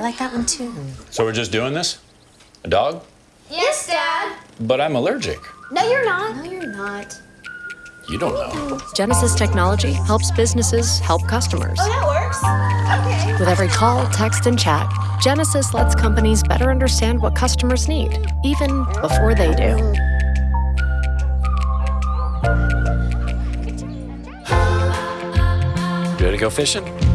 I like that one too. So we're just doing this? A dog? Yes, Dad. But I'm allergic. No, you're not. No, you're not. You don't know. Genesys Technology helps businesses help customers. Oh, that works. Okay. With every call, text, and chat, Genesys lets companies better understand what customers need, even before they do. Ready to go fishing?